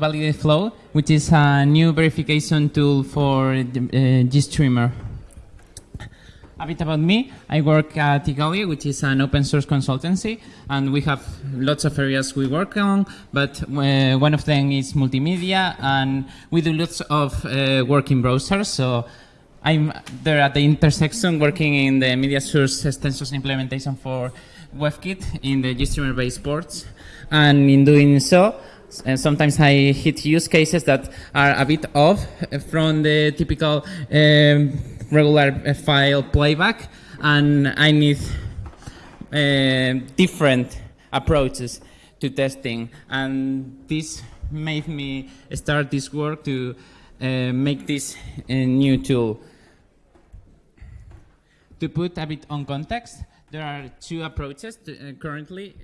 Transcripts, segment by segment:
Validate Flow, which is a new verification tool for uh, GStreamer. A bit about me. I work at Igalia, which is an open source consultancy, and we have lots of areas we work on, but uh, one of them is multimedia, and we do lots of uh, work in browsers. So I'm there at the intersection working in the media source extensions implementation for WebKit in the GStreamer based ports. And in doing so, uh, sometimes I hit use cases that are a bit off from the typical um, regular uh, file playback, and I need uh, different approaches to testing. And this made me start this work to uh, make this a new tool. To put a bit on context, there are two approaches to, uh, currently,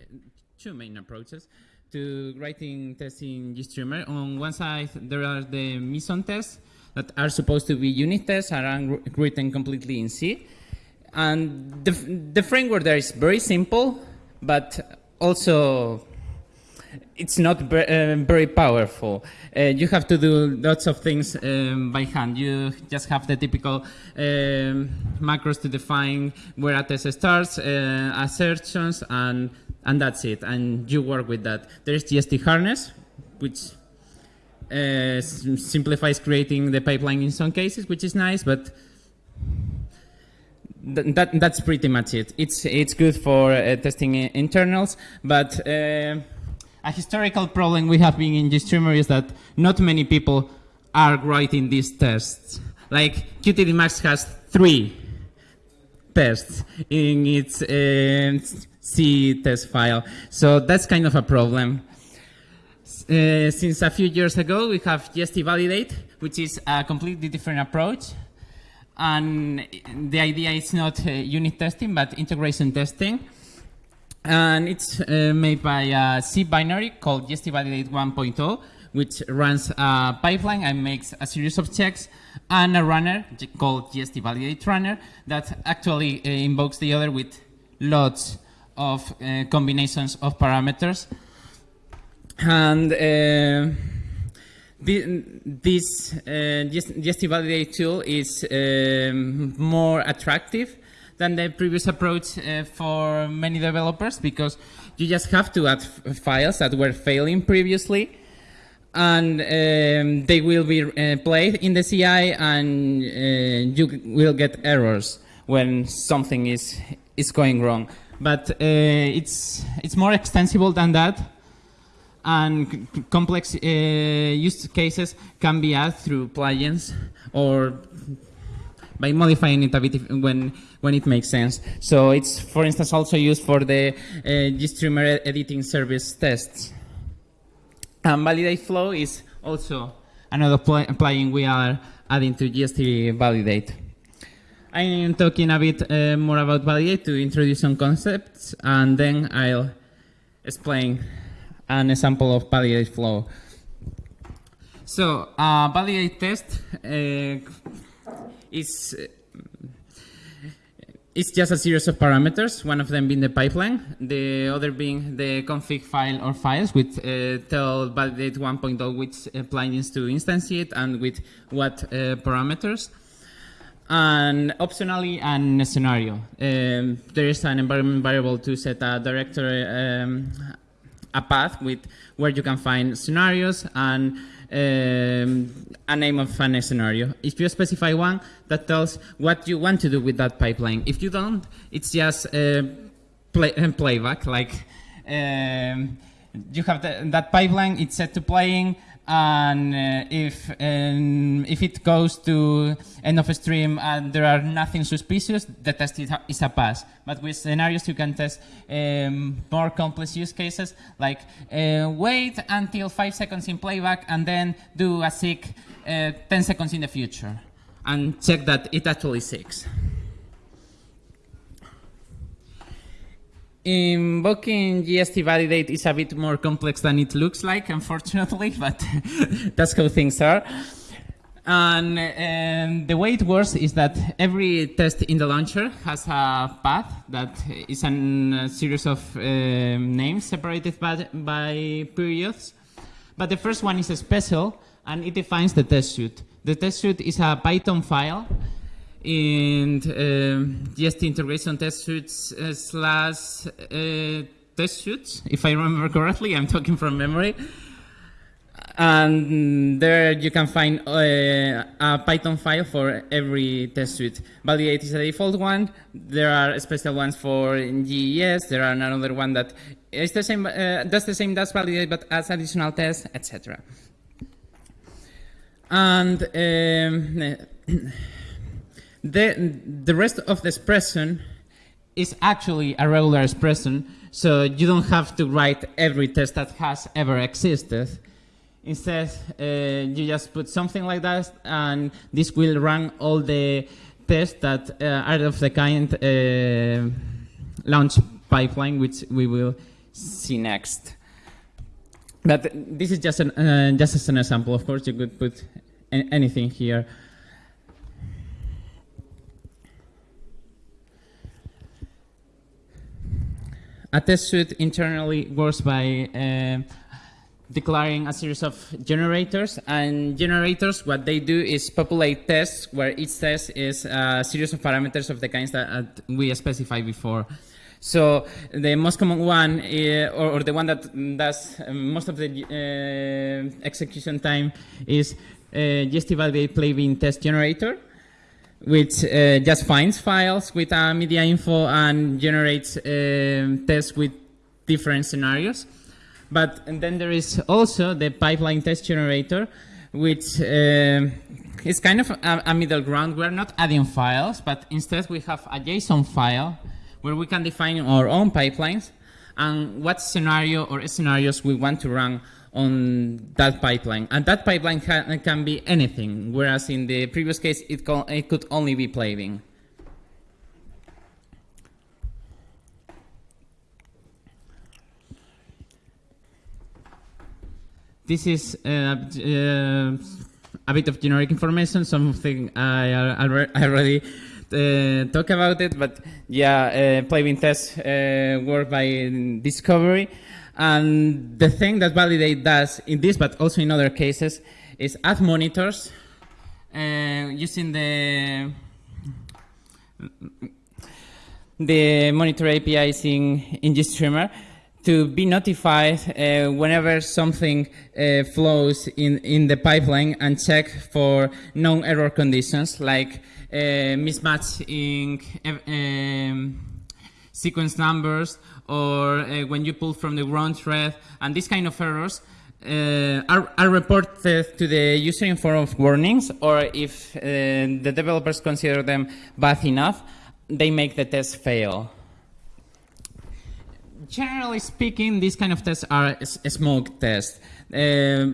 two main approaches to writing tests in GStreamer. On one side, there are the Meson tests that are supposed to be unit tests are written completely in C. And the, the framework there is very simple, but also it's not uh, very powerful. Uh, you have to do lots of things um, by hand. You just have the typical um, macros to define where a test starts, uh, assertions, and and that's it. And you work with that. There is GstHarness, which uh, simplifies creating the pipeline in some cases, which is nice, but th that that's pretty much it. It's it's good for uh, testing internals, but uh, a historical problem we have been in GStreamer is that not many people are writing these tests. Like qtdemux has three tests in its uh, C test file, so that's kind of a problem. Uh, since a few years ago, we have GST Validate, which is a completely different approach. And the idea is not uh, unit testing, but integration testing. And it's uh, made by a C binary called GST Validate 1.0, which runs a pipeline and makes a series of checks, and a runner called GST Validate Runner that actually uh, invokes the other with lots of uh, combinations of parameters. And uh, this uh, GST Validate tool is um, more attractive than the previous approach uh, for many developers because you just have to add files that were failing previously and um, they will be uh, played in the CI and uh, you will get errors when something is, is going wrong. But uh, it's, it's more extensible than that and complex uh, use cases can be added through plugins or by modifying it a bit when when it makes sense. So it's, for instance, also used for the uh, GStreamer editing service tests. And Validate Flow is also another plugin we are adding to GST Validate. I am talking a bit uh, more about Validate to introduce some concepts, and then I'll explain an example of Validate Flow. So, uh, Validate test uh, is it's just a series of parameters, one of them being the pipeline, the other being the config file or files which uh, tell validate 1.0 which uh, plugins to instantiate and with what uh, parameters. And optionally, an scenario. Um, there is an environment variable to set a directory, um, a path with where you can find scenarios and um, a name of a scenario. If you specify one, that tells what you want to do with that pipeline. If you don't, it's just uh, play, playback. Like um, you have the, that pipeline, it's set to playing, and uh, if um, if it goes to end of stream and there are nothing suspicious, the test is a pass. But with scenarios, you can test um, more complex use cases, like uh, wait until five seconds in playback and then do a seek uh, 10 seconds in the future, and check that it actually seeks. Invoking GST validate is a bit more complex than it looks like, unfortunately, but that's how things are. And um, the way it works is that every test in the launcher has a path that is a series of um, names separated by, by periods. But the first one is special, and it defines the test suite. The test suite is a Python file in um, just integration test suites uh, slash uh, test suites, if I remember correctly. I'm talking from memory. And there you can find uh, a Python file for every test suite. Validate is a default one. There are special ones for GES. There are another one that is the same, uh, does the same, does validate, but adds additional tests, etc. And um, the, the rest of the expression is actually a regular expression, so you don't have to write every test that has ever existed. Instead, uh, you just put something like that, and this will run all the tests that uh, are of the kind uh, launch pipeline, which we will see next. But this is just an, uh, just as an example. Of course, you could put anything here. A test suite internally works by uh, declaring a series of generators, and generators, what they do is populate tests where each test is a series of parameters of the kinds that we specified before. So the most common one, uh, or, or, the one that does most of the uh, execution time is uh, GST validate playbin test generator which uh, just finds files with uh, media info and generates uh, tests with different scenarios. But then there is also the pipeline test generator, which uh, is kind of a, a, middle ground. We're not adding files, but instead we have a JSON file where we can define our own pipelines and what scenario or scenarios we want to run on that pipeline. And that pipeline can, can be anything, whereas in the previous case, it, it could only be playbin. This is uh, uh, a bit of generic information, something I, I already uh, talk about it, but yeah, uh, playbin tests uh, work by discovery. And the thing that Validate does in this, but also in other cases, is add monitors uh, using the the monitor APIs in, in GStreamer to be notified uh, whenever something uh, flows in, in the pipeline and check for known error conditions like uh, mismatch in um, sequence numbers or uh, when you pull from the wrong thread, and these kind of errors uh, are, are, reported to the user in form of warnings, or if uh, the developers consider them bad enough, they make the test fail. Generally speaking, these kind of tests are smoke tests. Uh,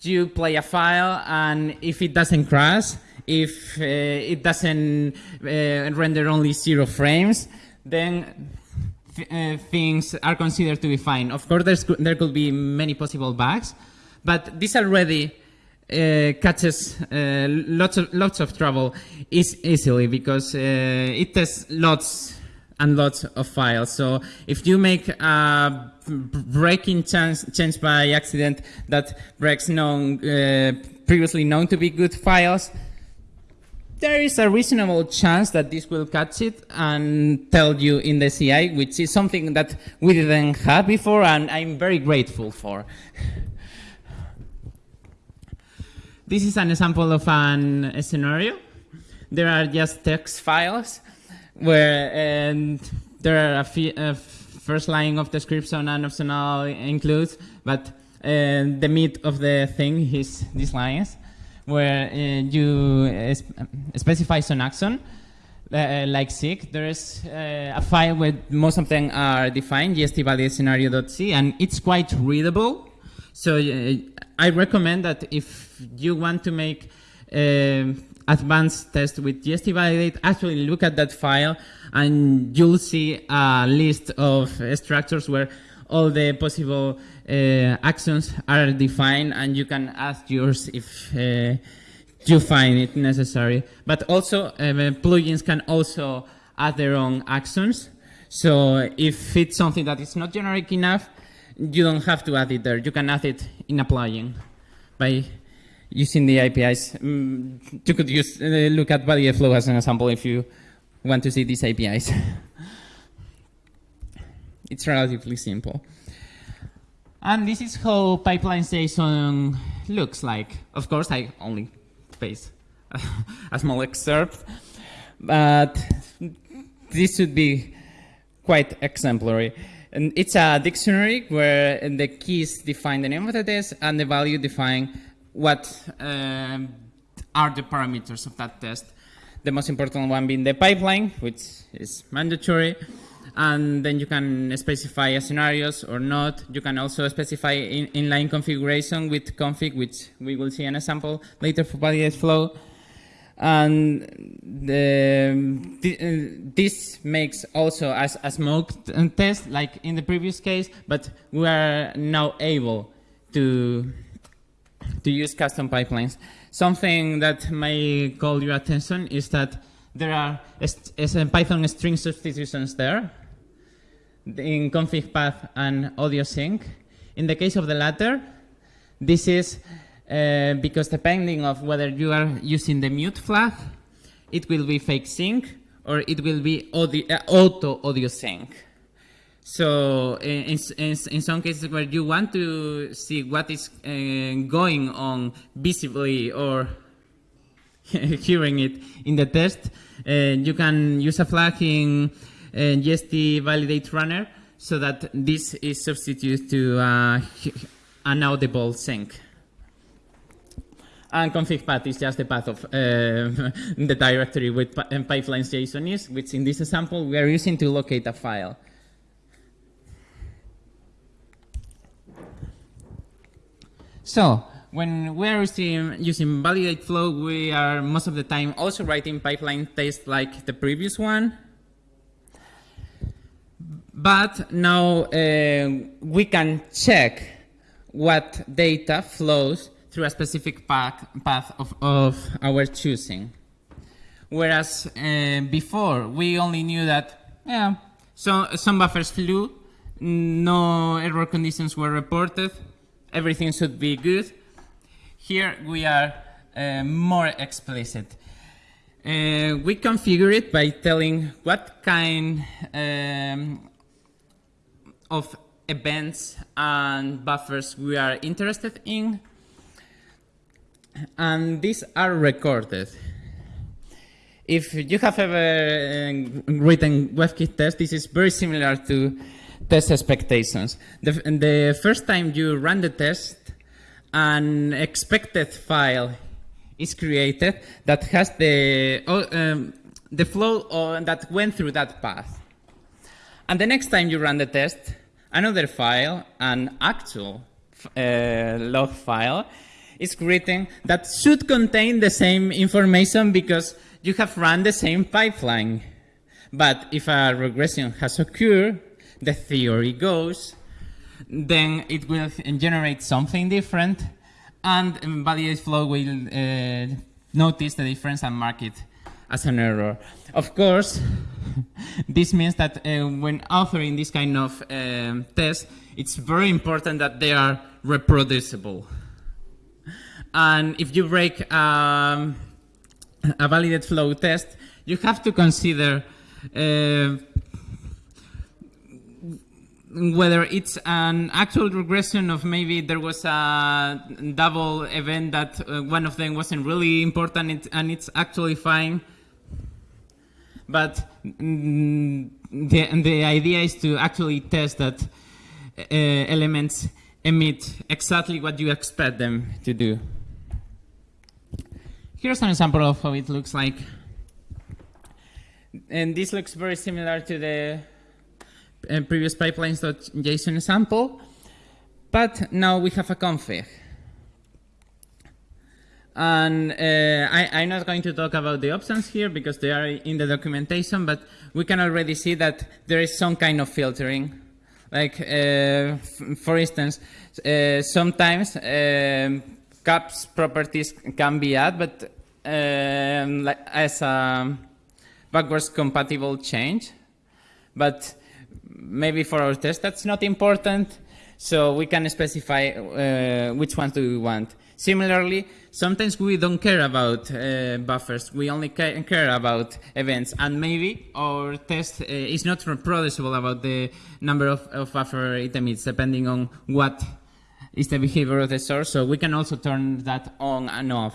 you play a file, and if it doesn't crash, if uh, it doesn't uh, render only zero frames, then uh, things are considered to be fine. Of course, there could be many possible bugs, but this already uh, catches uh, lots of lots of trouble is easily because uh, it tests lots and lots of files. So if you make a breaking chance, change by accident that breaks known uh, previously known to be good files, there is a reasonable chance that this will catch it and tell you in the CI, which is something that we didn't have before and I'm very grateful for. this is an example of an, a scenario. There are just text files where and there are a, a first line of description and optional includes, but uh, the meat of the thing is these lines where uh, you uh, specify some action, uh, like seek, there is uh, a file where most of them are defined, gstvalidate and it's quite readable. So uh, I recommend that if you want to make uh, advanced test with gstvalidate, actually look at that file and you'll see a list of structures where all the possible uh, actions are defined and you can add yours if uh, you find it necessary. But also, uh, plugins can also add their own actions. So if it's something that is not generic enough, you don't have to add it there. You can add it in applying by using the APIs. Mm, you could use uh, look at validate flow as an example if you want to see these APIs. it's relatively simple. And this is how pipelines.json looks like. Of course, I only paste a small excerpt, but this should be quite exemplary. And it's a dictionary where the keys define the name of the test and the value define what um, are the parameters of that test. The most important one being the pipeline, which is mandatory. And then you can specify scenarios or not. You can also specify in inline configuration with config, which we will see an example later for validate flow. And the, the, uh, this makes also as a smoke test, like in the previous case, but we are now able to, to use custom pipelines. Something that may call your attention is that there are Python string substitutions there in config path and audio sync. In the case of the latter, this is uh, because depending of whether you are using the mute flag, it will be fakesink or it will be audio, uh, autoaudiosink. So in, in, in, some cases where you want to see what is uh, going on visibly or hearing it in the test, you can use a flag in uh, validate runner so that this is substituted to uh, an audible sync. And config path is just the path of uh, the directory with pipelines JSON is, which in this example we are using to locate a file. So when we are using, using validate flow, we are most of the time also writing pipeline tests like the previous one. But now uh, we can check what data flows through a specific path, path of, of our choosing. Whereas uh, before, we only knew that, yeah, so some buffers flew, no error conditions were reported, everything should be good. Here we are uh, more explicit. Uh, we configure it by telling what kind um, of events and buffers we are interested in and these are recorded. If you have ever uh, written WebKit test, this is very similar to test expectations. The, the first time you run the test, an expected file is created that has the, um, the flow that went through that path. And the next time you run the test, another file, an actual uh, log file, is written that should contain the same information because you have run the same pipeline. But if a regression has occurred, the theory goes, then it will generate something different and validate flow will uh, notice the difference and mark it as an error. Of course, this means that uh, when authoring this kind of um, test, it's very important that they are reproducible. And if you break um, a validate flow test, you have to consider uh, whether it's an actual regression of maybe there was a double event that uh, one of them wasn't really important and it's actually fine. But mm, the, the idea is to actually test that uh, elements emit exactly what you expect them to do. Here's an example of how it looks like. And this looks very similar to the uh, previous pipelines.json example, but now we have a config. And uh, I, am not going to talk about the options here because they are in the documentation, but we can already see that there is some kind of filtering. Like, uh, for instance, uh, sometimes um, CAPS properties can be added, but um, like as a backwards compatible change. But maybe for our test that's not important. So we can specify uh, which ones do we want. Similarly, sometimes we don't care about uh, buffers. We only ca care about events. And maybe our test uh, is not reproducible about the number of, of buffer items, depending on what is the behavior of the source. So we can also turn that on and off.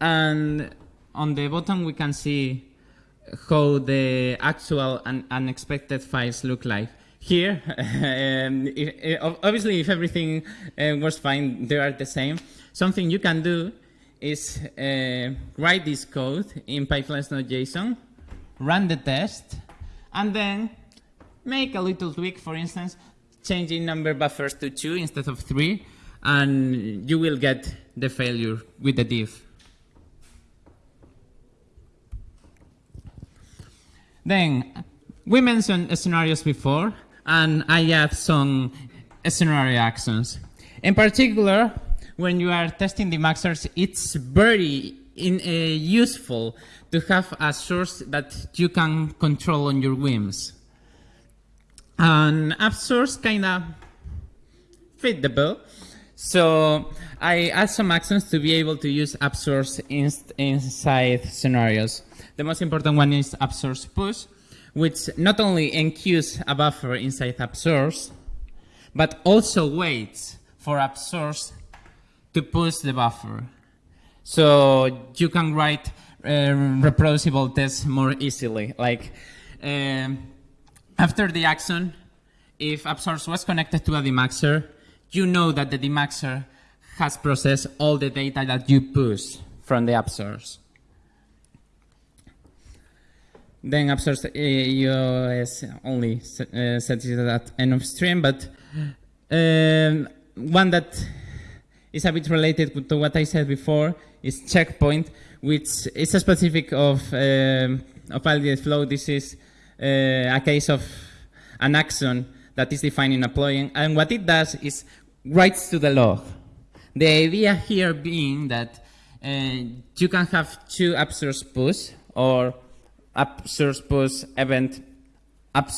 And on the bottom, we can see how the actual and unexpected files look like. Here, um, if, if, obviously, if everything uh, was fine, they are the same. Something you can do is uh, write this code in pipelines.json, run the test, and then make a little tweak, for instance, changing number buffers to two instead of three, and you will get the failure with the diff. Then, we mentioned scenarios before, and I have some scenario actions. In particular, when you are testing the maxers, it's very in, uh, useful to have a source that you can control on your whims. And app source kind of fit the bill. So I add some actions to be able to use app source inside scenarios. The most important one is app source push, which not only enqueues a buffer inside app source, but also waits for app source to push the buffer. So you can write uh, reproducible tests more easily. Like um, after the action, if app source was connected to a demuxer, you know that the demuxer has processed all the data that you push from the app source. Then app source EOS only uh, sets it at end of stream, but um, one that is a bit related to what I said before is checkpoint, which is a specific of, um, of validated flow. This is uh, a case of an action that is defined in a plugin. And what it does is writes to the log. The idea here being that uh, you can have two source push or app source event app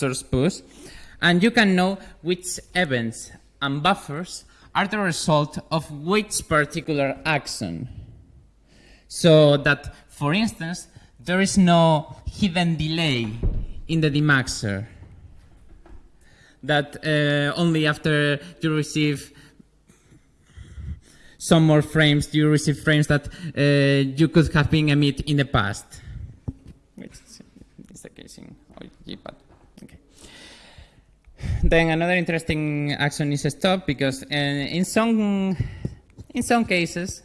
and you can know which events and buffers are the result of which particular action. So that, for instance, there is no hidden delay in the demuxer. That uh, only after you receive some more frames, you receive frames that uh, you could have been emit in the past using GPAD. Okay. Then another interesting action is stop because uh, in some in some cases,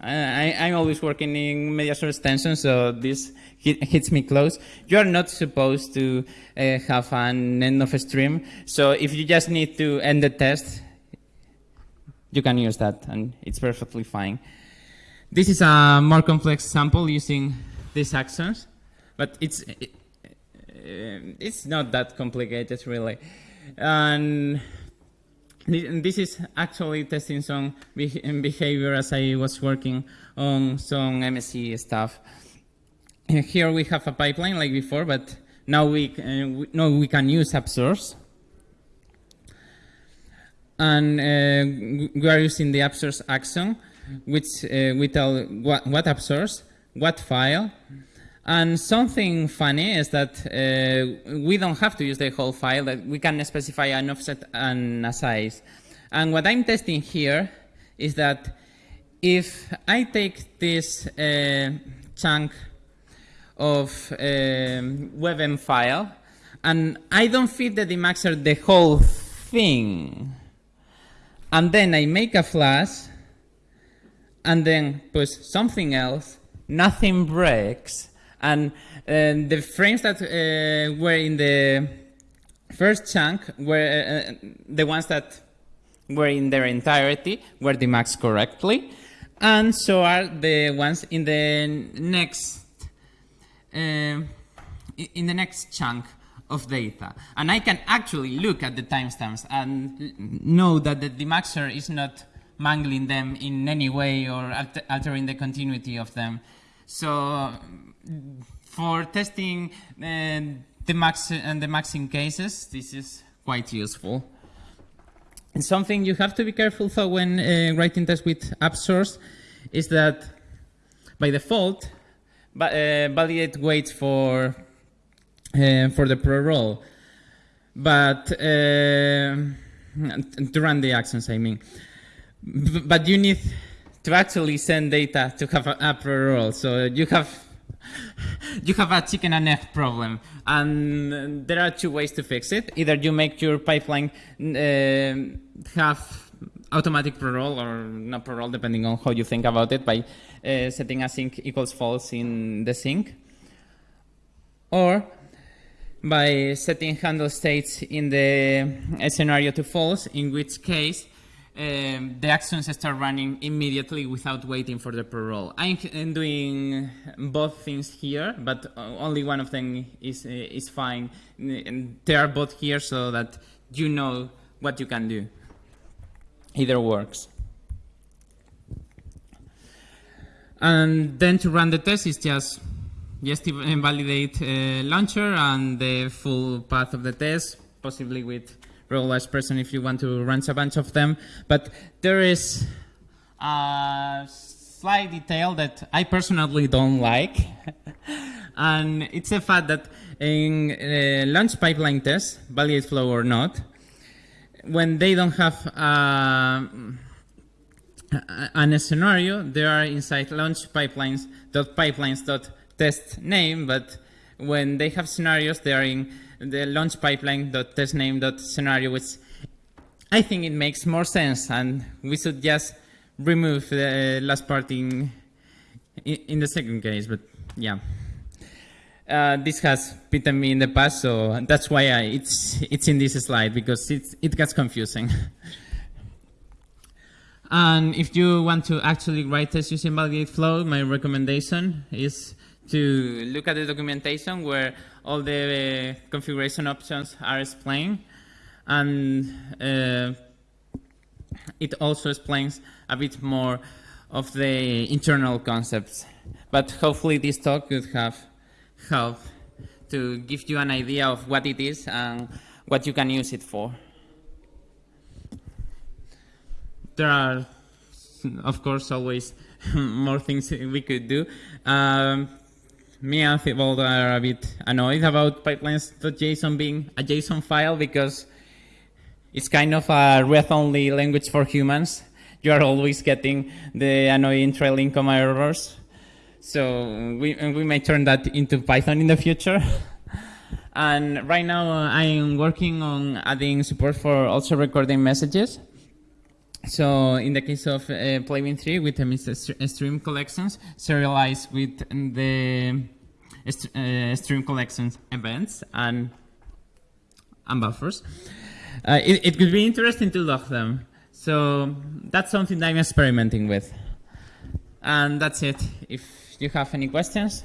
I, am always working in media source extension, so this hit, hits me close. You are not supposed to uh, have an end of a stream, so if you just need to end the test, you can use that, and it's perfectly fine. This is a more complex sample using these actions, but it's it, it's not that complicated really. And this is actually testing some behavior as I was working on some MSE stuff. Here we have a pipeline like before, but now we, uh, we we can use app source. And uh, we are using the app source action, which uh, we tell what, what app source, what file, and something funny is that uh, we don't have to use the whole file, that we can specify an offset and a size. And what I'm testing here is that if I take this uh, chunk of uh, WebM file and I don't feed the demuxer the whole thing, and then I make a flush and then push something else, nothing breaks, and uh, the frames that uh, were in the first chunk were uh, the ones that were in their entirety, were demuxed correctly, and so are the ones in the next uh, in the next chunk of data. And I can actually look at the timestamps and know that the demuxer is not mangling them in any way or altering the continuity of them. So for testing uh, the max and the maxing cases, this is quite useful. And something you have to be careful though when uh, writing tests with app source is that by default, uh, validate waits for uh, for the pre-roll, but uh, to run the actions, I mean. But you need to actually send data to have a, a pre-roll, so you have you have a chicken and egg problem. And there are two ways to fix it. Either you make your pipeline uh, have automatic pre-roll or not pre-roll, depending on how you think about it, by uh, setting async equals false in the sync. Or by setting handle states in the scenario to false, in which case um, the actions start running immediately without waiting for the pre-roll. I'm doing both things here, but only one of them is, is fine. And they are both here so that you know what you can do. Either works. And then to run the test is just just invalidate uh, launcher and the full path of the test, possibly with realized person if you want to run a bunch of them. But there is a slight detail that I personally don't like. and it's the fact that in uh, launch pipeline tests, validate flow or not, when they don't have uh, a scenario, they are inside launch pipelines dot pipelines dot test name, but when they have scenarios, they are in the launch pipeline test name scenario, which I think it makes more sense, and we should just remove the last part in in the second case. But yeah, uh, this has bitten me in the past, so that's why I, it's it's in this slide because it it gets confusing. and if you want to actually write tests using validate flow, my recommendation is to look at the documentation where all the uh, configuration options are explained. And uh, it also explains a bit more of the internal concepts. But hopefully this talk could have helped to give you an idea of what it is and what you can use it for. There are, of course, always more things we could do. Um, me and Thibault are a bit annoyed about pipelines.json being a JSON file because it's kind of a read-only language for humans. You are always getting the annoying trailing comma errors. So we, we may turn that into Python in the future. and right now uh, I'm working on adding support for also recording messages. So in the case of uh, playbin3 with the stream collections, serialized with the uh, stream collections events and, and buffers, uh, it, it could be interesting to log them. So that's something that I'm experimenting with. And that's it. If you have any questions.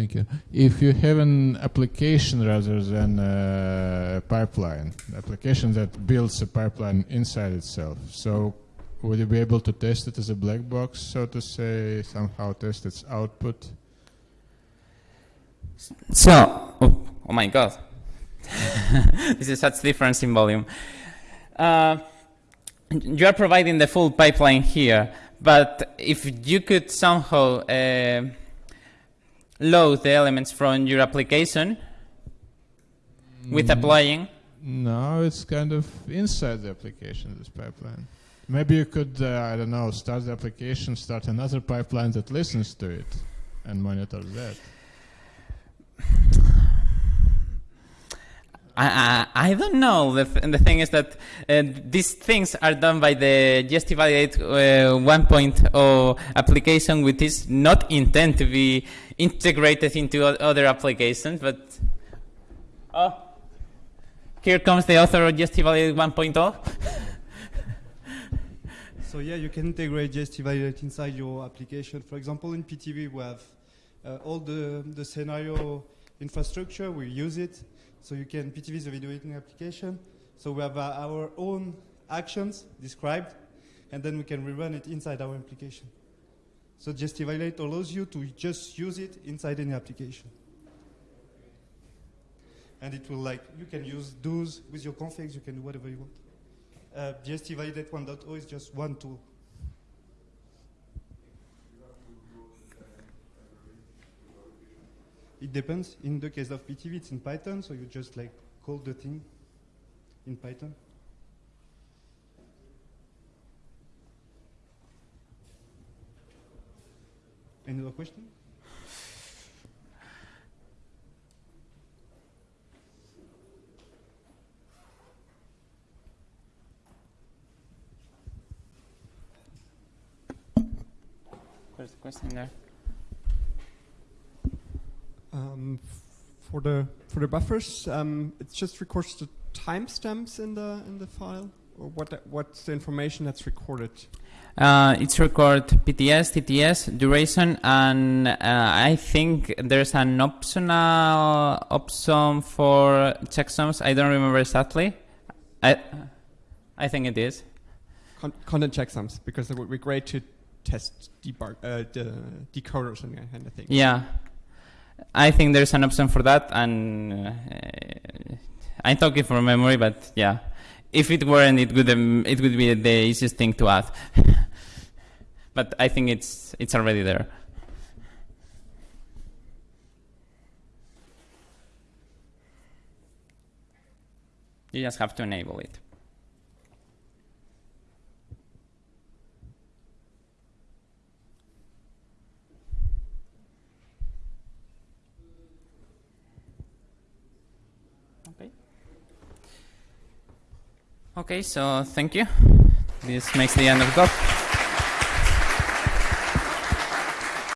Thank you. If you have an application rather than a pipeline, application that builds a pipeline inside itself, so would you be able to test it as a black box, so to say, somehow test its output? So, oh, oh my god, this is such difference in volume. Uh, you are providing the full pipeline here, but if you could somehow uh, load the elements from your application with mm. applying? No, it's kind of inside the application, this pipeline. Maybe you could, uh, I don't know, start the application, start another pipeline that listens to it and monitors that. I, I, don't know. The, th the thing is that uh, these things are done by the GST Validate uh, 1.0 application, which is not intended to be integrated into other applications. But oh, here comes the author of GST Validate 1.0. so yeah, you can integrate GST Validate inside your application. For example, in Pitivi, we have uh, all the, the scenario infrastructure. We use it. So you can, Pitivi a video editing application. So we have uh, our own actions described, and then we can rerun it inside our application. So GstValidate allows you to just use it inside any application. And it will like, you can use those with your configs, you can do whatever you want. Uh, GstValidate 1.0 is just one tool. It depends. In the case of Pitivi, it's in Python, so you just like call the thing in Python. Any other question? There's a question there. Um, for the for the buffers, um, it just records the timestamps in the in the file, or what what's the information that's recorded? Uh, it's record PTS, DTS, duration, and uh, I think there's an optional option for checksums. I don't remember exactly. I, I think it is. Con- content checksums, because it would be great to test debug uh, the decoders and that kind of thing. Yeah, I think there's an option for that, and uh, I'm talking from memory, but yeah, if it weren't, it would um, it would be the easiest thing to add. but I think it's it's already there. You just have to enable it. Okay, so thank you. This makes the end of the talk.